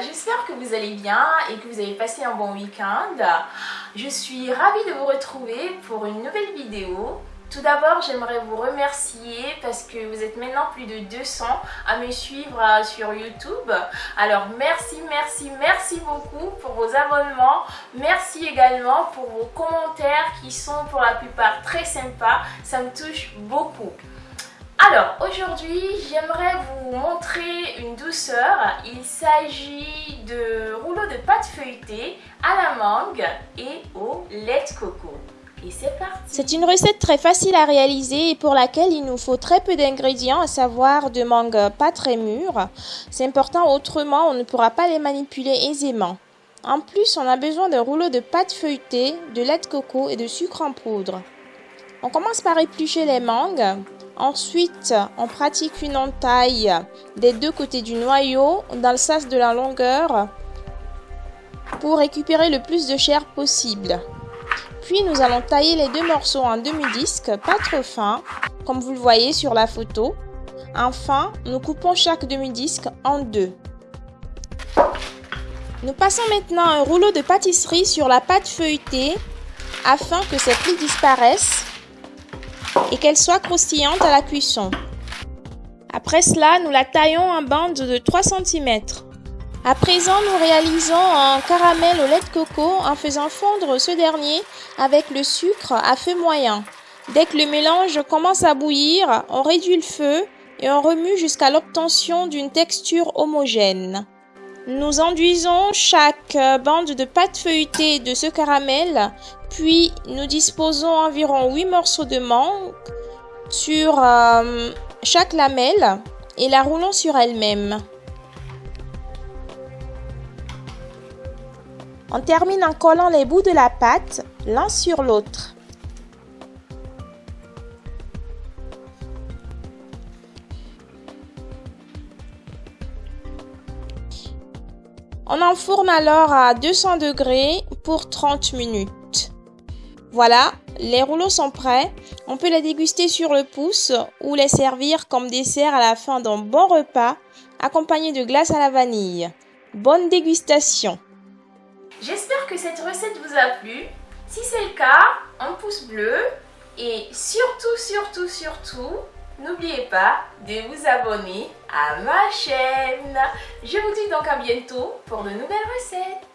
j'espère que vous allez bien et que vous avez passé un bon week-end. Je suis ravie de vous retrouver pour une nouvelle vidéo. Tout d'abord, j'aimerais vous remercier parce que vous êtes maintenant plus de 200 à me suivre euh, sur YouTube. Alors merci, merci, merci beaucoup pour vos abonnements. Merci également pour vos commentaires qui sont pour la plupart très sympas. Ça me touche beaucoup. Alors aujourd'hui j'aimerais vous montrer une douceur. Il s'agit de rouleaux de pâte feuilletée à la mangue et au lait de coco. Et c'est parti C'est une recette très facile à réaliser et pour laquelle il nous faut très peu d'ingrédients, à savoir de mangue pas très mûres. C'est important, autrement on ne pourra pas les manipuler aisément. En plus, on a besoin d'un rouleau de pâte feuilletée, de lait de coco et de sucre en poudre. On commence par éplucher les mangues. Ensuite, on pratique une entaille des deux côtés du noyau dans le sens de la longueur pour récupérer le plus de chair possible. Puis nous allons tailler les deux morceaux en demi-disque, pas trop fins, comme vous le voyez sur la photo. Enfin, nous coupons chaque demi-disque en deux. Nous passons maintenant un rouleau de pâtisserie sur la pâte feuilletée afin que ses plis disparaissent et qu'elle soit croustillante à la cuisson. Après cela, nous la taillons en bande de 3 cm. À présent, nous réalisons un caramel au lait de coco en faisant fondre ce dernier avec le sucre à feu moyen. Dès que le mélange commence à bouillir, on réduit le feu et on remue jusqu'à l'obtention d'une texture homogène. Nous enduisons chaque bande de pâte feuilletée de ce caramel, puis nous disposons environ 8 morceaux de mangue sur euh, chaque lamelle et la roulons sur elle-même. On termine en collant les bouts de la pâte l'un sur l'autre. On enfourne alors à 200 degrés pour 30 minutes. Voilà, les rouleaux sont prêts. On peut les déguster sur le pouce ou les servir comme dessert à la fin d'un bon repas accompagné de glace à la vanille. Bonne dégustation J'espère que cette recette vous a plu. Si c'est le cas, un pouce bleu. Et surtout, surtout, surtout, n'oubliez pas de vous abonner à ma chaîne. Je vous dis donc à bientôt pour de nouvelles recettes.